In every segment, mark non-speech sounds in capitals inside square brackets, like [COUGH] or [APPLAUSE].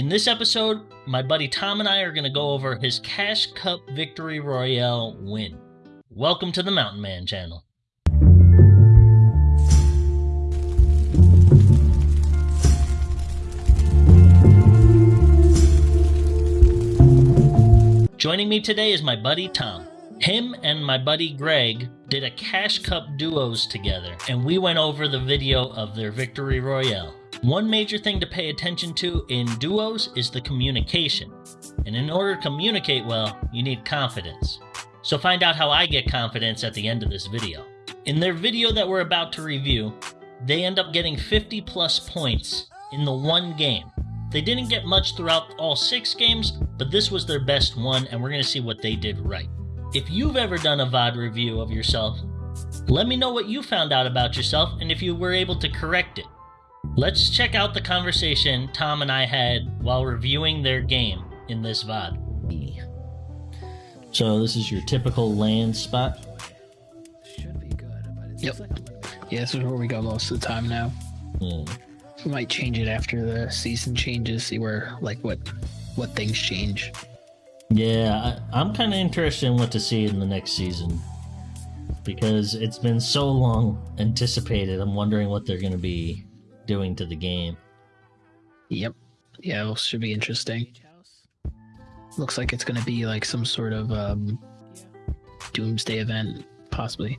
In this episode, my buddy Tom and I are going to go over his Cash Cup Victory Royale win. Welcome to the Mountain Man channel. Joining me today is my buddy Tom. Him and my buddy Greg did a Cash Cup duos together, and we went over the video of their Victory Royale. One major thing to pay attention to in duos is the communication. And in order to communicate well, you need confidence. So find out how I get confidence at the end of this video. In their video that we're about to review, they end up getting 50 plus points in the one game. They didn't get much throughout all six games, but this was their best one, and we're going to see what they did right. If you've ever done a VOD review of yourself, let me know what you found out about yourself and if you were able to correct it. Let's check out the conversation Tom and I had while reviewing their game in this VOD. So, this is your typical land spot. Should be good, but it's Yep. like Yeah, this is where we go most of the time now. Hmm. We might change it after the season changes, see where like what what things change. Yeah, I, I'm kind of interested in what to see in the next season because it's been so long anticipated. I'm wondering what they're going to be doing to the game. Yep. Yeah, well, should be interesting. Looks like it's gonna be like some sort of um doomsday event, possibly.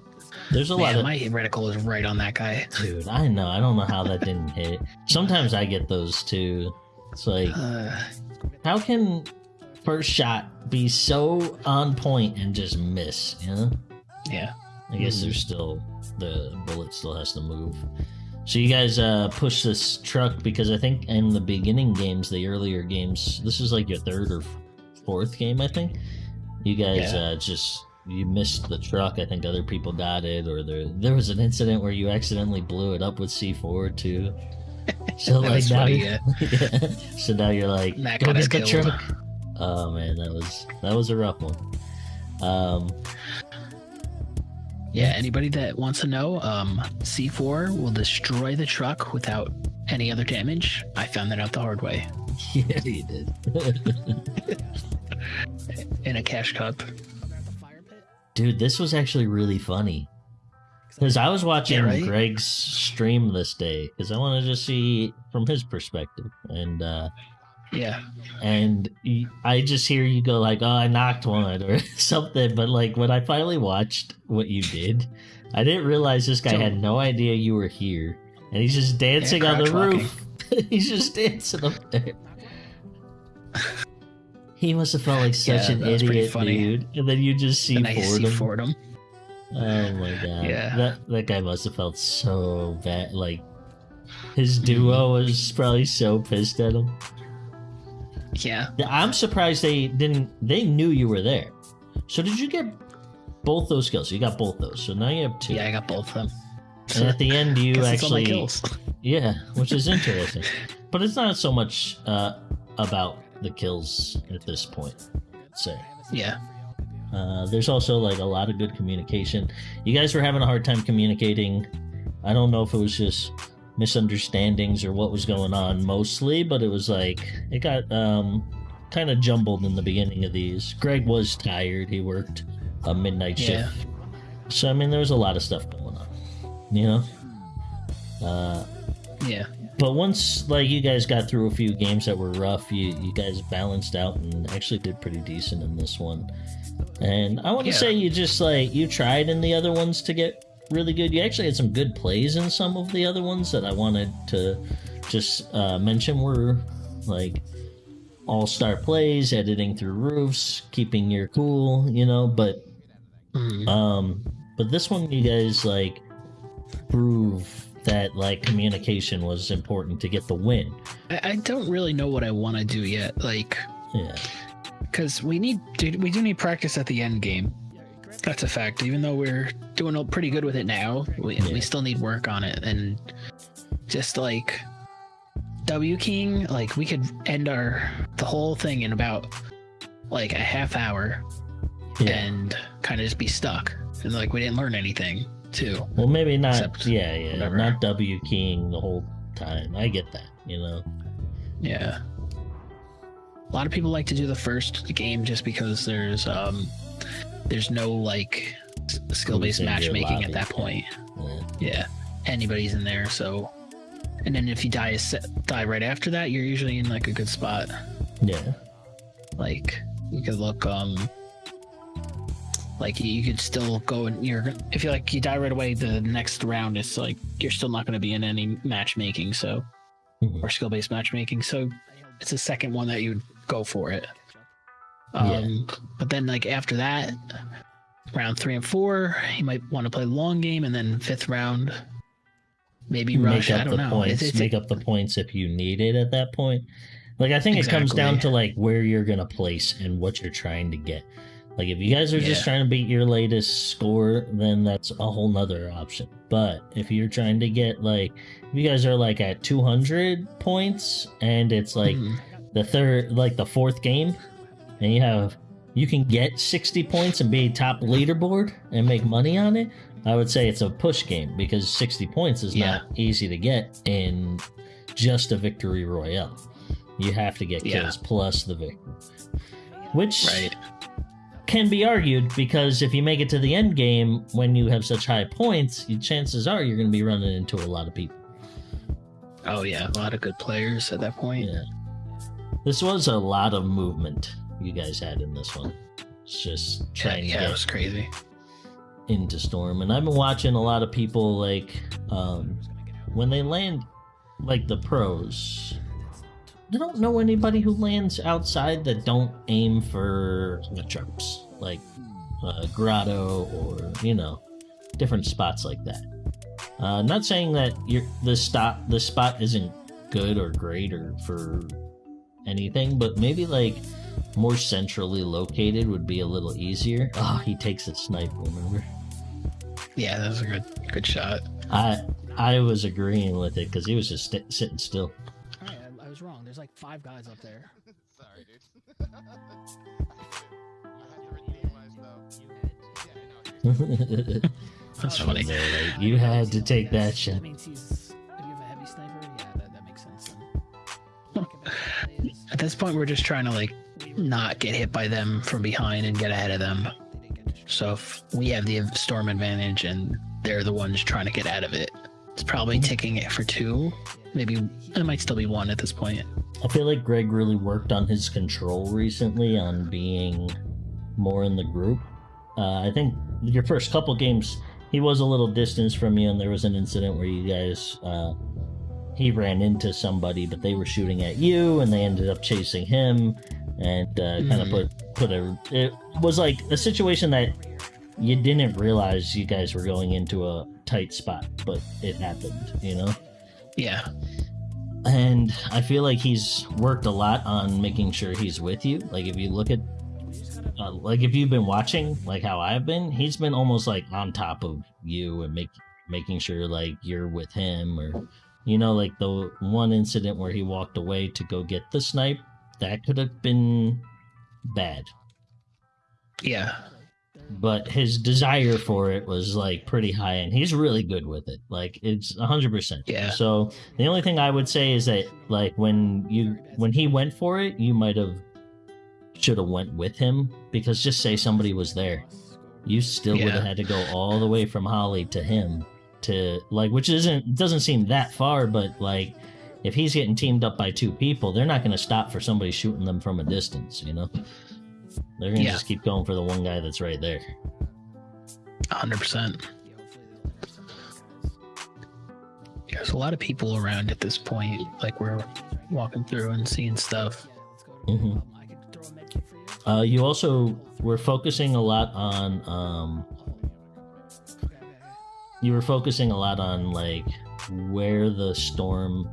There's a lot of my reticle is right on that guy. [LAUGHS] dude. I know. I don't know how that didn't hit. Sometimes I get those too. It's like, Uh, how can first shot be so on point and just miss? You know. yeah. I guess Mhm. there's still the bullet still has to move. So you guys uh, push this truck because I think in the beginning games, the earlier games, this is like your third or fourth game, I think. You guys Yeah. uh, just you missed the truck. I think other people got it, or there there was an incident where you accidentally blew it up with C4 too. [LAUGHS] So like now, funny, [LAUGHS] yeah. so now you're like, go get the truck. Oh man, that was that was a rough one. Um, Yeah, anybody that wants to know, um, C4 will destroy the truck without any other damage. I found that out the hard way [LAUGHS] yeah, you did. [LAUGHS] in a cash cup. Over at the fire pit. Dude, this was actually really funny. Because I was watching Yeah, right? Greg's stream this day because I wanted to see from his perspective, and uh, Yeah. and I just hear you go like, "Oh, I knocked one" or [LAUGHS] something. But like when I finally watched what you did, I didn't realize this guy So- had no idea you were here, and he's just dancing on the crouch roof. [LAUGHS] he's just dancing up there. He must have felt like [LAUGHS] such Yeah, an that was pretty idiot, dude. And then you just see I Fordham. C4'd. Oh my god. Yeah. That that guy must have felt so bad. Like his duo mm-hmm. was probably so pissed at him. Yeah. I'm surprised they didn't they knew you were there. So did you get both those kills? You got both those. So now you have two. Yeah, I got both of them. And at the end you [LAUGHS] Guess it's all my actually kills. [LAUGHS] Yeah, which is interesting. but it's not so much uh about the kills at this point. Say. Yeah. Uh, there's also like a lot of good communication. You guys were having a hard time communicating. I don't know if it was just misunderstandings or what was going on mostly, but it was like it got um, kind of jumbled in the beginning of these. Greg was tired. He worked a midnight Yeah. shift. So I mean, there was a lot of stuff going on. You know. Uh, Yeah. but once like you guys got through a few games that were rough, you you guys balanced out and actually did pretty decent in this one. And I want to Yeah. say you just like you tried in the other ones to get really good. You actually had some good plays in some of the other ones that I wanted to just uh, mention were like all star plays, editing through roofs, keeping your cool, you know. But Mhm. um, but this one, you guys like prove that like communication was important to get the win. I, I don't really know what I want to do yet. Like, Yeah, because we need to, we do need practice at the end game. That's a fact. Even though we're doing pretty good with it now, we, Yeah. we still need work on it. And just like W keying, like we could end our the whole thing in about like a half hour yeah. and kind of just be stuck. And like we didn't learn anything too. well, maybe not. Except yeah, yeah, whatever. not W keying the whole time. I get that. You know. Yeah. A lot of people like to do the first game just because there's um there's no like skill based Who's in your matchmaking at that point. Yeah. Yeah, anybody's in there. So, and then if you die die right after that, you're usually in like a good spot. Yeah. Like you could look um like you- could still go and you're if you like you die right away the next round it's like you're still not going to be in any matchmaking so Mhm. or skill based matchmaking so it's the second one that you would go for it Yeah. um but then like after that round three and four you might want to play long game and then fifth round maybe rush Make i up don't the know points. It's- it's- make up the points if you need it at that point. Like I think it comes down to like where you're gonna place and what you're trying to get. Like if you guys are just trying to beat your latest score, then that's a whole nother option. But if you're trying to get like if you guys are like at 200 points and it's like Mhm. the third like the fourth game and you have you can get 60 points and be top leaderboard and make money on it i would say it's a push game because 60 points is Yeah. not easy to get in just a victory royale you have to get Yeah. kills plus the victory which right can be argued because if you make it to the end game when you have such high points you, chances are you're going to be running into a lot of people oh yeah a lot of good players at that point Yeah. This was a lot of movement you guys had in this one. It's just trying yeah to it get was crazy into Storm. And I've been watching a lot of people like um when they land like the pros. I don't know anybody who lands outside that don't aim for the tropes. Like uh, grotto or you know different spots like that. Uh, not saying that you're, the stop the spot isn't good or great or for anything, but maybe like more centrally located would be a little easier. Oh, he takes a snipe. Remember, yeah that was a good good shot I I was agreeing with it because he was just st- sitting still. Alright, I, I was wrong. There's like five guys up there. [LAUGHS] Sorry, dude. [LAUGHS] I had to redeem myself. Yeah, I know. [LAUGHS] that's I funny there, like, you had to take that shot. That means he's. If you have a heavy sniper, yeah, that, that makes sense. At this point, we're just trying to like not get hit by them from behind and get ahead of them. So if we have the storm advantage and they're the ones trying to get out of it, it's probably ticking it for two. Maybe it might still be one at this point. I feel like Greg really worked on his control recently on being more in the group. Uh, I think your first couple games, he was a little distance from you, and there was an incident where you guys, uh, he ran into somebody, but they were shooting at you, and they ended up chasing him, and uh, kind of put put a. It was like a situation that you didn't realize you guys were going into a tight spot, but it happened. You know Yeah, and I feel like he's worked a lot on making sure he's with you. Like if you look at, uh, like if you've been watching, like how I've been, he's been almost like on top of you and make making sure like you're with him, or you know, like the one incident where he walked away to go get the snipe, that could have been bad. yeah, But his desire for it was like pretty high, and he's really good with it. Like it's hundred percent. Yeah. So the only thing I would say is that like when you when he went for it, you might have should have went with him because just say somebody was there, you still would have had to go all the way from Holly to him to like, which isn't doesn't seem that far, but like if he's getting teamed up by two people, they're not going to stop for somebody shooting them from a distance. You know, they're going to Yeah. just keep going for the one guy that's right there. hundred percent. There's a lot of people around at this point. Like we're walking through and seeing stuff. Yeah, let's go to I could throw a med kit for you. Uh, you also were focusing a lot on um, you were focusing a lot on like where the storm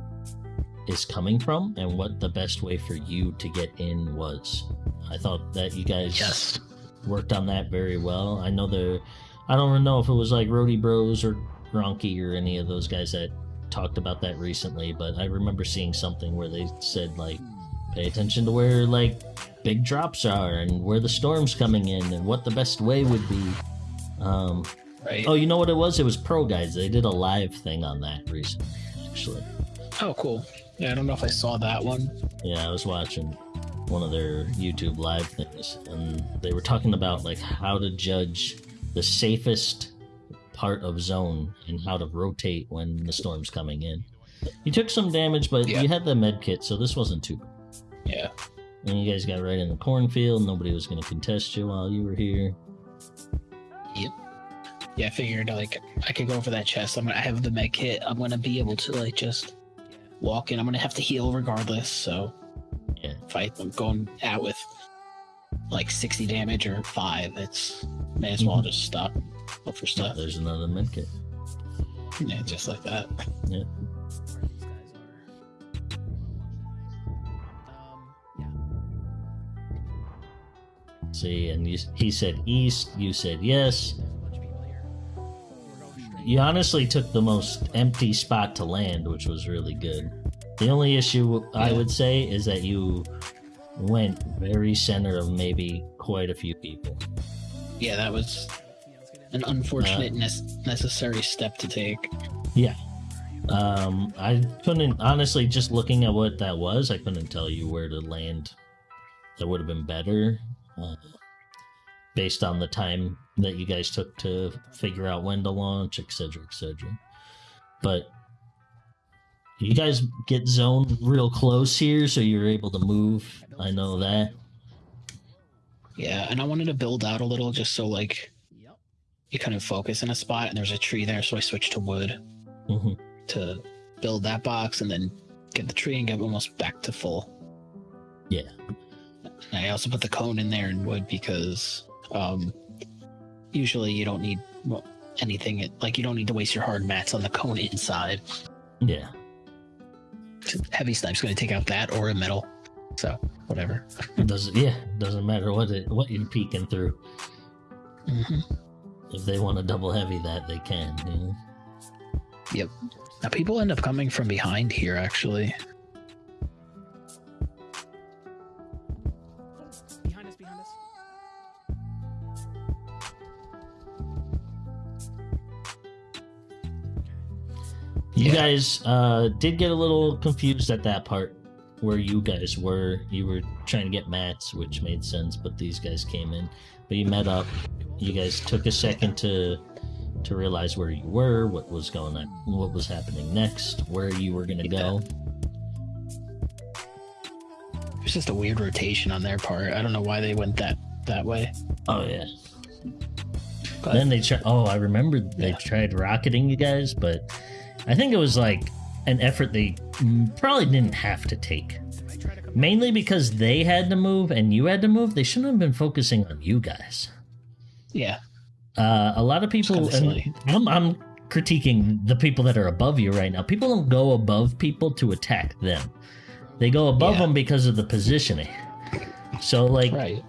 is coming from and what the best way for you to get in was. I thought that you guys Yes. worked on that very well. I know the I don't know if it was like Roadie Bros or Gronky or any of those guys that talked about that recently, but I remember seeing something where they said like pay attention to where like big drops are and where the storm's coming in and what the best way would be. Um, Right. oh, you know what it was? It was ProGuides. They did a live thing on that recently, actually. Oh, cool. Yeah, I don't know if I saw that one. Yeah, I was watching. one of their YouTube live things, and they were talking about like how to judge the safest part of zone and how to rotate when the storm's coming in. You took some damage, but Yeah. you had the med kit, so this wasn't too bad. Yeah. And you guys got right in the cornfield. Nobody was going to contest you while you were here. Yeah, I figured like I could go for that chest. I'm gonna I have the med kit. I'm gonna be able to like just walk in. I'm gonna have to heal regardless. So Yeah. if I, I'm going out with like 60 damage or five, it's may as well Mhm. just stop. Look for Yeah, stuff. there's another med kit. Yeah, just like that. Yeah. Where these guys are. Um, yeah. See, and you, he said east. You said yes. You honestly took the most empty spot to land, which was really good. The only issue I would say is that you went very center of maybe quite a few people. Yeah, that was Yeah, let's get in. an unfortunate nec- necessary step to take. Yeah. Um, I couldn't honestly just looking at what that was. I couldn't tell you where to land. That would have been better, uh, based on the time that you guys took to figure out when to launch, etc., etc. But you guys get zoned real close here, so you're able to move. I know that. Yeah, and I wanted to build out a little just so like you kind of focus in a spot and there's a tree there, so I switched to wood hmm to build that box and then get the tree and get almost back to full. Yeah. I also put the cone in there in wood because um usually you don't need well, anything like you don't need to waste your hard mats on the cone inside. Yeah. Heavy snipe's going to take out that or a metal. So, whatever. It doesn't. Yeah. Doesn't matter what it what you're peeking through. hmm If they want to double heavy that, they can. You know? Now people end up coming from behind here actually. You Yeah. guys uh, did get a little confused at that part where you guys were. You were trying to get mats, which made sense, but these guys came in. But you met up. You guys took a second to to realize where you were, what was going on, what was happening next, where you were gonna go. It's just a weird rotation on their part. I don't know why they went that that way. Oh yeah. But Then they tried. Oh, I remember they Yeah. tried rocketing you guys, but I think it was like an effort they probably didn't have to take. They might try to come Mainly because they had to move and you had to move. They shouldn't have been focusing on you guys. yeah, Uh, a lot of people. I'm, I'm critiquing the people that are above you right now. People don't go above people to attack them. They go above Yeah. them because of the positioning. So, like, right.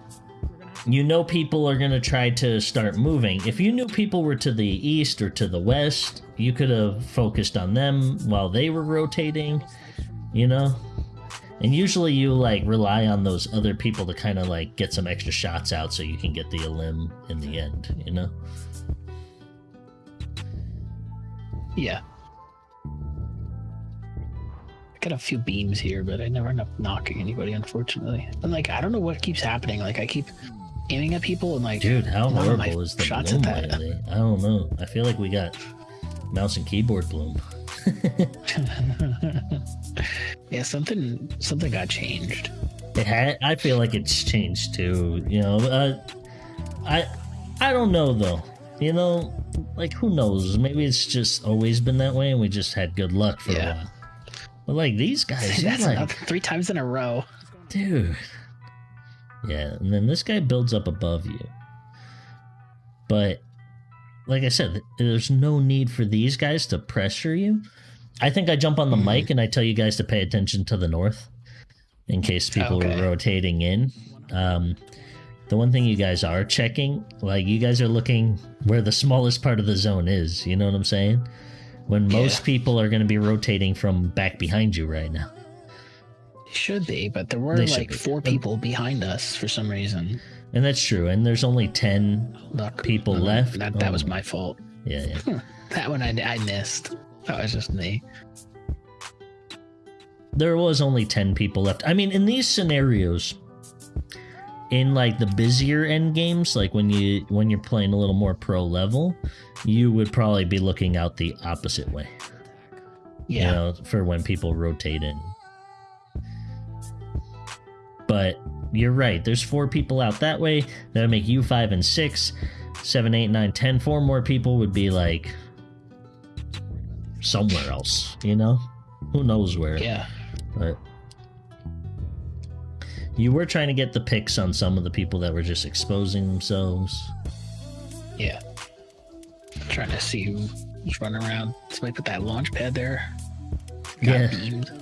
You know people are going to try to start moving. If you knew people were to the east or to the west, you could have focused on them while they were rotating, you know? And usually you like rely on those other people to kind of like get some extra shots out so you can get the limb in the end, you know? Yeah. I got a few beams here, but I never end up knocking anybody, unfortunately. And like, I don't know what keeps happening. Like, I keep aiming at people and like, Dude, how none of my horrible is the shots bloom at that. lately? I don't know. I feel like we got mouse and keyboard bloom. [LAUGHS] yeah, something something got changed. It had. I feel like it's changed too. You know, uh, I I don't know though. You know, like who knows? Maybe it's just always been that way, and we just had good luck for Yeah. a while. But like these guys, [LAUGHS] That's like, three times in a row. what's going on. dude. Yeah, and then this guy builds up above you. But like I said, there's no need for these guys to pressure you. I think I jump on the Mhm. mic and I tell you guys to pay attention to the north in case people Okay. are rotating in. Um, the one thing you guys are checking, like you guys are looking where the smallest part of the zone is. You know what I'm saying? When most Yeah. people are going to be rotating from back behind you right now. Should be, but there were like be. four people behind us for some reason. And that's true. And there's only 10 Luck. People Uh, left? That, that was Oh. my fault. Yeah, yeah. That one I, I missed. That was just me. there was only 10 people left. I mean, in these scenarios, in like the busier end games, like when you when you're playing a little more pro level, you would probably be looking out the opposite way. Yeah. You know, for when people rotate in. But you're right. There's four people out that way. That'll make you five and six, seven, eight, nine, ten. Four more people would be like somewhere else. You know, who knows where? Yeah. But you were trying to get the picks on some of the people that were just exposing themselves. Yeah. trying to see who's running around. Somebody put that launch pad there. Got Yeah. beamed.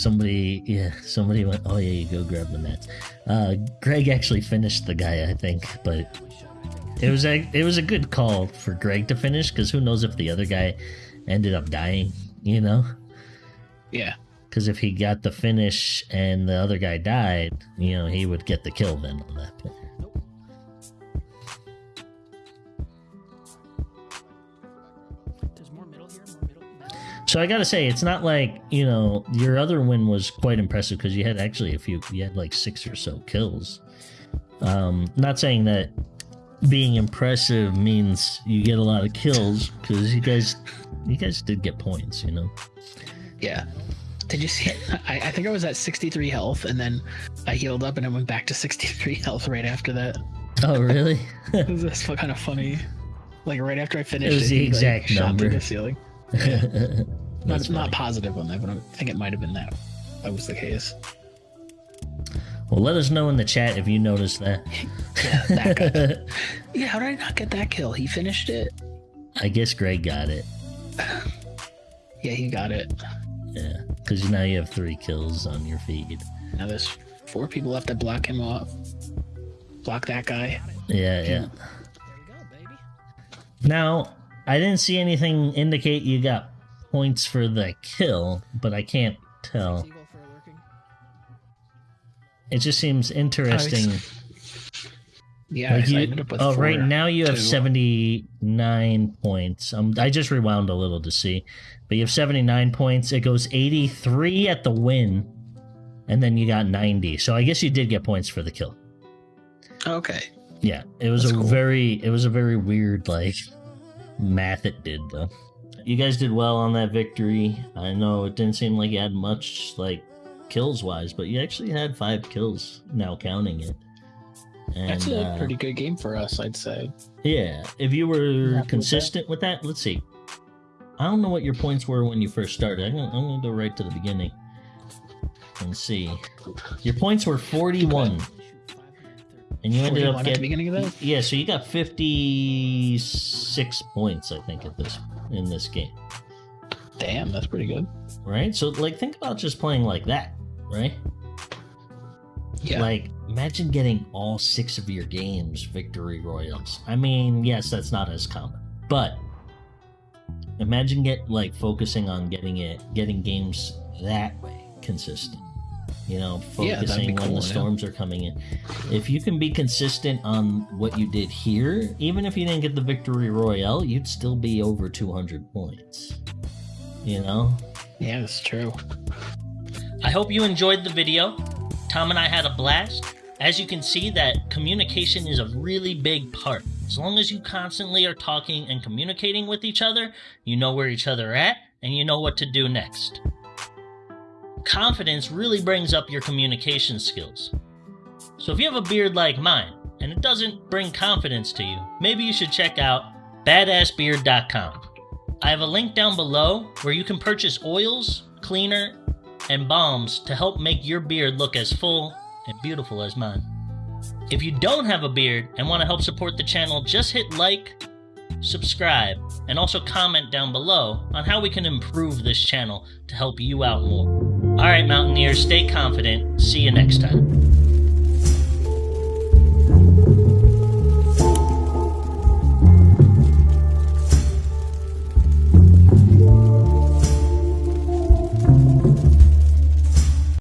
Somebody, yeah, somebody went. Oh yeah, you go grab the mats. Uh, Greg actually finished the guy, I think, but it was a it was a good call for Greg to finish because who knows if the other guy ended up dying, you know? Yeah. Because if he got the finish and the other guy died, you know, he would get the kill then on that. So I gotta say, it's not like you know your other win was quite impressive because you had actually a few, you had like six or so kills. Um, not saying that being impressive means you get a lot of kills because you guys, you guys did get points, you know. Yeah. Did you see? I, I think I was at 63 health, and then I healed up, and I went back to 63 health right after that. Oh really? [LAUGHS] That's kind of funny. Like right after I finished, it was the he, like, exact shot through number. the ceiling. [LAUGHS] That's not, not positive on that, but I think it might have been that. That was the case. Well, let us know in the chat if you noticed that. [LAUGHS] Yeah, that guy. [LAUGHS] yeah, how did I not get that kill? He finished it. I guess Greg got it. [SIGHS] Yeah, he got it. Yeah, because now you have three kills on your feed. Now there's four people left to block him off. Block that guy. Yeah, yeah. There we go, baby. Now, I didn't see anything indicate you got points for the kill, but I can't tell. Eagle for lurking. It just seems interesting. Yeah, Like I you- ended up with oh, four, right now you have two. 79 points. Um, I just rewound a little to see, but you have 79 points. It goes 83 at the win, and then you got 90. So I guess you did get points for the kill. Okay. Yeah, it was That's a cool. very it was a very weird like math it did though. You guys did well on that victory. I know it didn't seem like you had much like kills wise, but you actually had five kills now counting it. And, That's a uh, pretty good game for us, I'd say. yeah. If you Happy were with consistent with that, let's see. I don't know what your points were when you first started. I'm gonna, I'm gonna go right to the beginning and see. Your points were 41, and you ended 41 up at the getting beginning of that? Yeah, so you got 56 points, I think, at this in this game, Damn, that's pretty good. right? So, like, think about just playing like that, right? Yeah. Like, imagine getting all six of your games victory royals. I mean, yes, that's not as common, but imagine get like focusing on getting it, getting games that way consistent. You know, Yeah, that'd focusing when cool, the yeah. storms are coming in. If you can be consistent on what you did here, even if you didn't get the victory royale, you'd still be over 200 points. You know, yeah, that's true. I hope you enjoyed the video. Tom and I had a blast. As you can see, that communication is a really big part. As long as you constantly are talking and communicating with each other, you know where each other are at and you know what to do next. Confidence really brings up your communication skills. So if you have a beard like mine and it doesn't bring confidence to you, maybe you should check out badassbeard.com. I have a link down below where you can purchase oils, cleaner, and balms to help make your beard look as full and beautiful as mine. If you don't have a beard and want to help support the channel, just hit like, subscribe, and also comment down below on how we can improve this channel to help you out more. Alright, Mountaineers, stay confident. See you next time.